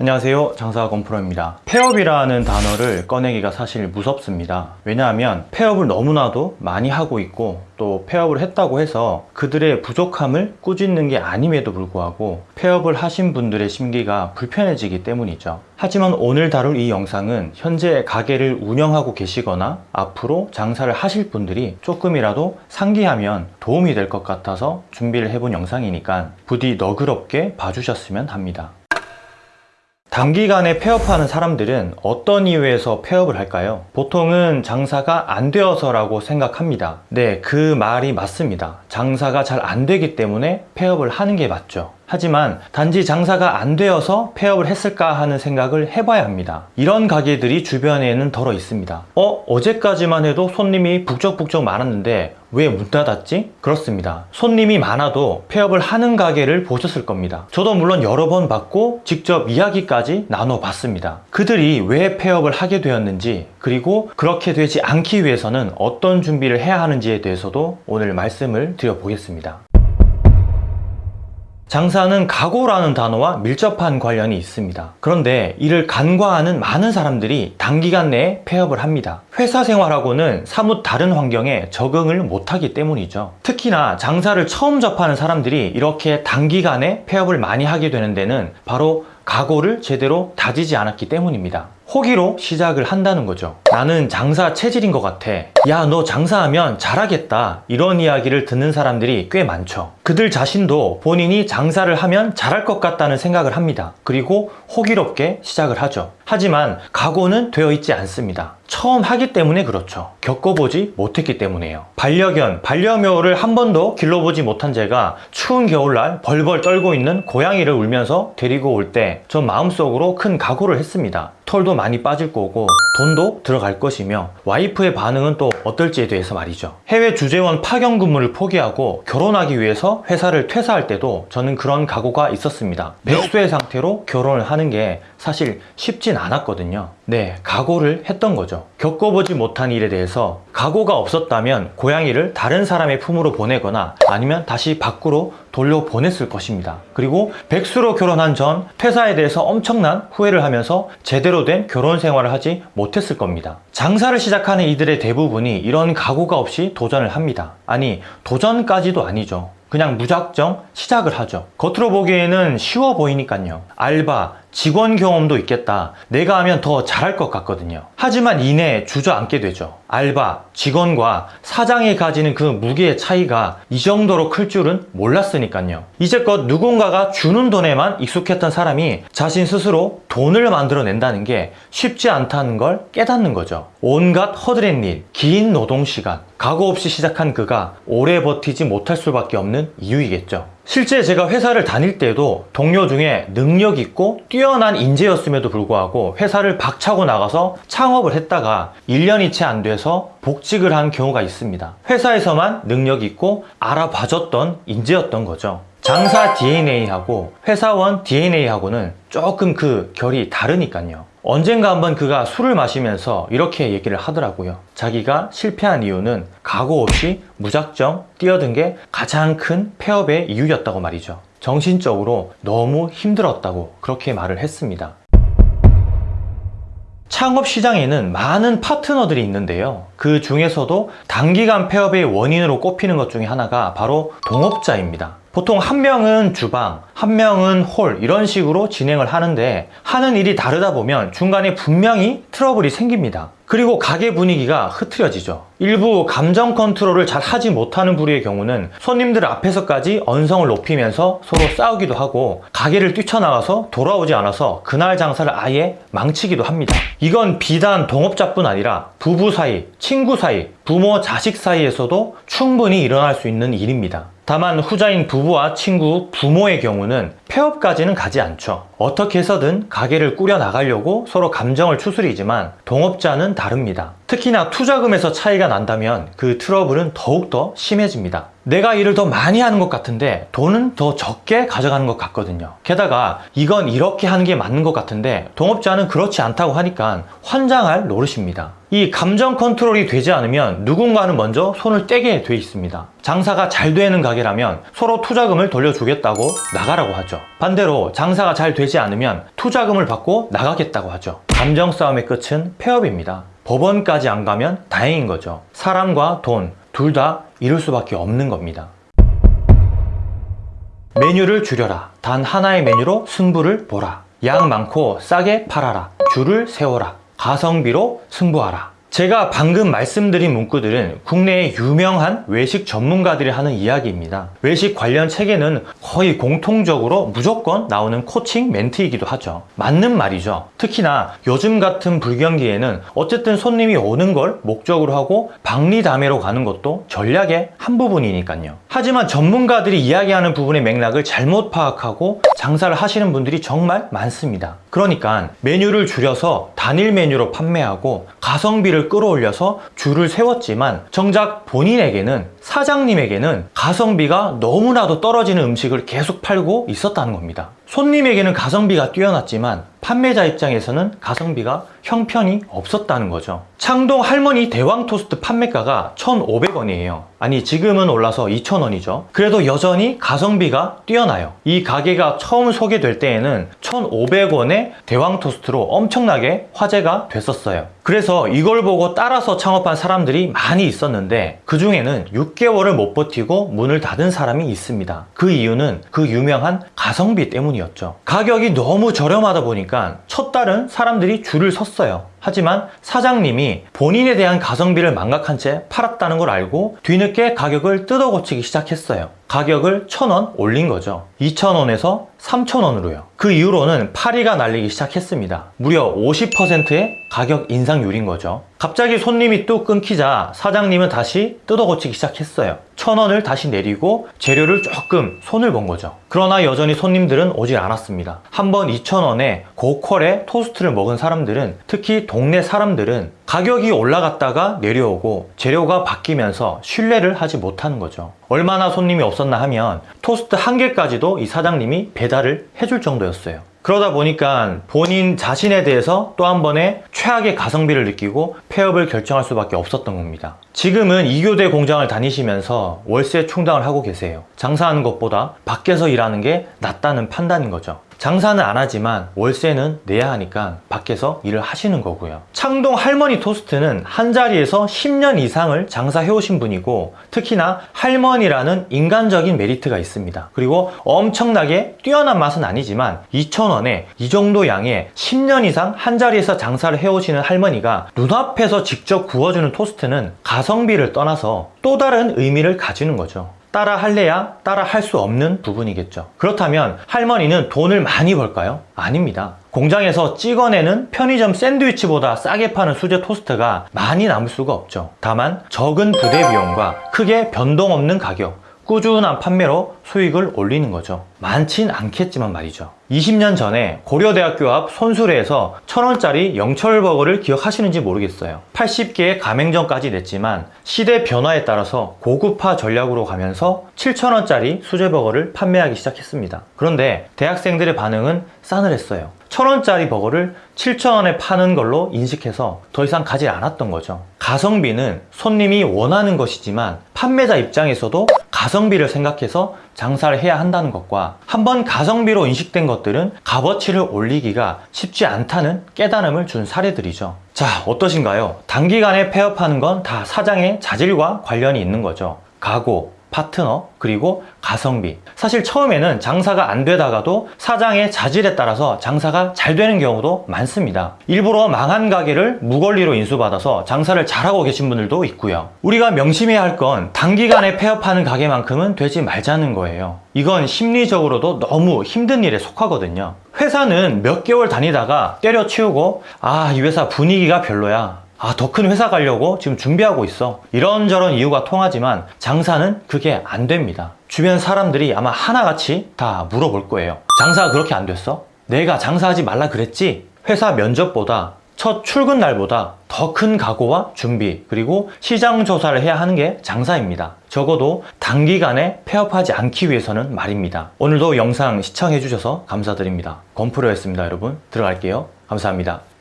안녕하세요. 장사건 프로입니다. 폐업이라는 단어를 꺼내기가 사실 무섭습니다. 왜냐하면 폐업을 너무나도 많이 하고 있고 또 폐업을 했다고 해서 그들의 부족함을 꾸짖는 게 아님에도 불구하고 폐업을 하신 분들의 심기가 불편해지기 때문이죠. 하지만 오늘 다룰 이 영상은 현재 가게를 운영하고 계시거나 앞으로 장사를 하실 분들이 조금이라도 상기하면 도움이 될 것 같아서 준비를 해본 영상이니까 부디 너그럽게 봐주셨으면 합니다 단기간에 폐업하는 사람들은 어떤 이유에서 폐업을 할까요? 보통은 장사가 안 되어서 라고 생각합니다. 네, 그 말이 맞습니다. 장사가 잘 안 되기 때문에 폐업을 하는 게 맞죠. 하지만 단지 장사가 안 되어서 폐업을 했을까 하는 생각을 해봐야 합니다. 이런 가게들이 주변에는 덜어 있습니다. 어? 어제까지만 해도 손님이 북적북적 많았는데 왜 문 닫았지? 그렇습니다. 손님이 많아도 폐업을 하는 가게를 보셨을 겁니다. 저도 물론 여러 번 봤고 직접 이야기까지 나눠봤습니다. 그들이 왜 폐업을 하게 되었는지 그리고 그렇게 되지 않기 위해서는 어떤 준비를 해야 하는지에 대해서도 오늘 말씀을 드려보겠습니다. 장사는 각오라는 단어와 밀접한 관련이 있습니다. 그런데 이를 간과하는 많은 사람들이 단기간 내에 폐업을 합니다. 회사 생활하고는 사뭇 다른 환경에 적응을 못하기 때문이죠. 특히나 장사를 처음 접하는 사람들이 이렇게 단기간에 폐업을 많이 하게 되는 데는 바로 각오를 제대로 다지지 않았기 때문입니다. 호기로 시작을 한다는 거죠. 나는 장사 체질인 것 같아. 야, 너 장사하면 잘하겠다. 이런 이야기를 듣는 사람들이 꽤 많죠. 그들 자신도 본인이 장사를 하면 잘할 것 같다는 생각을 합니다. 그리고 호기롭게 시작을 하죠. 하지만 각오는 되어 있지 않습니다. 처음 하기 때문에 그렇죠. 겪어보지 못했기 때문에요. 반려견, 반려묘를 한 번도 길러보지 못한 제가 추운 겨울날 벌벌 떨고 있는 고양이를 울면서 데리고 올 때 전 마음속으로 큰 각오를 했습니다. 털도 많이 빠질 거고 돈도 들어갈 것이며 와이프의 반응은 또 어떨지에 대해서 말이죠. 해외 주재원 파견 근무를 포기하고 결혼하기 위해서 회사를 퇴사할 때도 저는 그런 각오가 있었습니다. 백수의 상태로 결혼을 하는 게 사실 쉽진 않았거든요. 네, 각오를 했던 거죠. 겪어보지 못한 일에 대해서 각오가 없었다면 고양이를 다른 사람의 품으로 보내거나 아니면 다시 밖으로 돌려보냈을 것입니다. 그리고 백수로 결혼한 전 퇴사에 대해서 엄청난 후회를 하면서 제대로 된 결혼 생활을 하지 못했을 겁니다. 장사를 시작하는 이들의 대부분이 이런 각오가 없이 도전을 합니다. 아니, 도전까지도 아니죠. 그냥 무작정 시작을 하죠. 겉으로 보기에는 쉬워 보이니까요. 알바, 직원 경험도 있겠다. 내가 하면 더 잘할 것 같거든요. 하지만 이내 주저앉게 되죠. 알바, 직원과 사장이 가지는 그 무게의 차이가 이 정도로 클 줄은 몰랐으니까요. 이제껏 누군가가 주는 돈에만 익숙했던 사람이 자신 스스로 돈을 만들어낸다는 게 쉽지 않다는 걸 깨닫는 거죠. 온갖 허드렛 일, 긴 노동시간, 각오 없이 시작한 그가 오래 버티지 못할 수밖에 없는 이유이겠죠. 실제 제가 회사를 다닐 때도 동료 중에 능력 있고 뛰어난 인재였음에도 불구하고 회사를 박차고 나가서 창업을 했다가 1년이 채 안 돼서 복직을 한 경우가 있습니다. 회사에서만 능력 있고 알아봐줬던 인재였던 거죠. 장사 DNA하고 회사원 DNA하고는 조금 그 결이 다르니까요. 언젠가 한번 그가 술을 마시면서 이렇게 얘기를 하더라고요. 자기가 실패한 이유는 각오 없이 무작정 뛰어든 게 가장 큰 폐업의 이유였다고 말이죠. 정신적으로 너무 힘들었다고 그렇게 말을 했습니다. 창업 시장에는 많은 파트너들이 있는데요. 그 중에서도 단기간 폐업의 원인으로 꼽히는 것 중에 하나가 바로 동업자입니다. 보통 한 명은 주방, 한 명은 홀 이런 식으로 진행을 하는데 하는 일이 다르다 보면 중간에 분명히 트러블이 생깁니다. 그리고 가게 분위기가 흐트러지죠. 일부 감정 컨트롤을 잘 하지 못하는 부류의 경우는 손님들 앞에서까지 언성을 높이면서 서로 싸우기도 하고 가게를 뛰쳐나가서 돌아오지 않아서 그날 장사를 아예 망치기도 합니다. 이건 비단 동업자뿐 아니라 부부 사이, 친구 사이, 부모 자식 사이에서도 충분히 일어날 수 있는 일입니다. 다만 후자인 부부와 친구, 부모의 경우는 폐업까지는 가지 않죠. 어떻게 해서든 가게를 꾸려 나가려고 서로 감정을 추스리지만 동업자는 다릅니다. 특히나 투자금에서 차이가 난다면 그 트러블은 더욱더 심해집니다. 내가 일을 더 많이 하는 것 같은데 돈은 더 적게 가져가는 것 같거든요. 게다가 이건 이렇게 하는 게 맞는 것 같은데 동업자는 그렇지 않다고 하니까 환장할 노릇입니다. 이 감정 컨트롤이 되지 않으면 누군가는 먼저 손을 떼게 돼 있습니다. 장사가 잘 되는 가게라면 서로 투자금을 돌려주겠다고 나가라고 하죠. 반대로 장사가 잘 되지 않으면 투자금을 받고 나가겠다고 하죠. 감정 싸움의 끝은 폐업입니다. 법원까지 안 가면 다행인 거죠. 사람과 돈, 둘다 잃을 수밖에 없는 겁니다. 메뉴를 줄여라. 단 하나의 메뉴로 승부를 보라. 양 많고 싸게 팔아라. 줄을 세워라. 가성비로 승부하라. 제가 방금 말씀드린 문구들은 국내의 유명한 외식 전문가들이 하는 이야기입니다. 외식 관련 책에는 거의 공통적으로 무조건 나오는 코칭 멘트이기도 하죠. 맞는 말이죠. 특히나 요즘 같은 불경기에는 어쨌든 손님이 오는 걸 목적으로 하고 박리담회로 가는 것도 전략의 한 부분이니까요. 하지만 전문가들이 이야기하는 부분의 맥락을 잘못 파악하고 장사를 하시는 분들이 정말 많습니다. 그러니까 메뉴를 줄여서 단일 메뉴로 판매하고 가성비를 끌어올려서 줄을 세웠지만 정작 본인에게는 사장님에게는 가성비가 너무나도 떨어지는 음식을 계속 팔고 있었다는 겁니다. 손님에게는 가성비가 뛰어났지만 판매자 입장에서는 가성비가 형편이 없었다는 거죠. 창동 할머니 대왕 토스트 판매가가 1,500원이에요. 아니 지금은 올라서 2,000원이죠. 그래도 여전히 가성비가 뛰어나요. 이 가게가 처음 소개될 때에는 1,500원의 대왕 토스트로 엄청나게 화제가 됐었어요. 그래서 이걸 보고 따라서 창업한 사람들이 많이 있었는데 그 중에는 6개월을 못 버티고 문을 닫은 사람이 있습니다. 그 이유는 그 유명한 가성비 때문이었죠. 가격이 너무 저렴하다 보니까 첫 달은 사람들이 줄을 섰어요. 하지만 사장님이 본인에 대한 가성비를 망각한 채 팔았다는 걸 알고 뒤늦게 가격을 뜯어 고치기 시작했어요. 가격을 1,000원 올린 거죠. 2,000원에서 3,000원으로요. 그 이후로는 파리가 날리기 시작했습니다. 무려 50%의 가격 인상률인 거죠. 갑자기 손님이 뚝 끊기자 사장님은 다시 뜯어 고치기 시작했어요. 1,000원을 다시 내리고 재료를 조금 손을 본 거죠. 그러나 여전히 손님들은 오질 않았습니다. 한번 2,000원에 고퀄의 토스트를 먹은 사람들은 특히 동네 사람들은 가격이 올라갔다가 내려오고 재료가 바뀌면서 신뢰를 하지 못하는 거죠. 얼마나 손님이 없었나 하면 토스트 한 개까지도 이 사장님이 배달을 해줄 정도였어요. 그러다 보니까 본인 자신에 대해서 또 한 번의 최악의 가성비를 느끼고 폐업을 결정할 수밖에 없었던 겁니다. 지금은 2교대 공장을 다니시면서 월세 충당을 하고 계세요. 장사하는 것보다 밖에서 일하는 게 낫다는 판단인 거죠. 장사는 안 하지만 월세는 내야 하니까 밖에서 일을 하시는 거고요. 창동 할머니 토스트는 한 자리에서 10년 이상을 장사해 오신 분이고 특히나 할머니라는 인간적인 메리트가 있습니다. 그리고 엄청나게 뛰어난 맛은 아니지만 2,000원에 이 정도 양의 10년 이상 한 자리에서 장사를 해 오시는 할머니가 눈앞에서 직접 구워주는 토스트는 가성비를 떠나서 또 다른 의미를 가지는 거죠. 따라 할래야 따라 할 수 없는 부분이겠죠. 그렇다면 할머니는 돈을 많이 벌까요? 아닙니다. 공장에서 찍어내는 편의점 샌드위치보다 싸게 파는 수제 토스트가 많이 남을 수가 없죠. 다만 적은 부대 비용과 크게 변동 없는 가격, 꾸준한 판매로 수익을 올리는 거죠. 많진 않겠지만 말이죠. 20년 전에 고려대학교 앞 손수레에서 1000원짜리 영철버거를 기억하시는지 모르겠어요. 80개의 가맹점까지 냈지만 시대 변화에 따라서 고급화 전략으로 가면서 7000원짜리 수제버거를 판매하기 시작했습니다. 그런데 대학생들의 반응은 싸늘했어요. 1000원짜리 버거를 7,000원에 파는 걸로 인식해서 더 이상 가지 않았던 거죠. 가성비는 손님이 원하는 것이지만 판매자 입장에서도 가성비를 생각해서 장사를 해야 한다는 것과 한번 가성비로 인식된 것들은 값어치를 올리기가 쉽지 않다는 깨달음을 준 사례들이죠. 자, 어떠신가요? 단기간에 폐업하는 건 다 사장의 자질과 관련이 있는 거죠. 각오, 파트너, 그리고 가성비. 사실 처음에는 장사가 안 되다가도 사장의 자질에 따라서 장사가 잘 되는 경우도 많습니다. 일부러 망한 가게를 무권리로 인수받아서 장사를 잘하고 계신 분들도 있고요. 우리가 명심해야 할 건 단기간에 폐업하는 가게만큼은 되지 말자는 거예요. 이건 심리적으로도 너무 힘든 일에 속하거든요. 회사는 몇 개월 다니다가 때려치우고 아, 이 회사 분위기가 별로야. 아, 더 큰 회사 가려고 지금 준비하고 있어. 이런저런 이유가 통하지만 장사는 그게 안 됩니다. 주변 사람들이 아마 하나같이 다 물어볼 거예요. 장사가 그렇게 안 됐어? 내가 장사하지 말라 그랬지? 회사 면접보다 첫 출근 날보다 더 큰 각오와 준비 그리고 시장 조사를 해야 하는 게 장사입니다. 적어도 단기간에 폐업하지 않기 위해서는 말입니다. 오늘도 영상 시청해 주셔서 감사드립니다. 건프로였습니다 여러분. 들어갈게요. 감사합니다.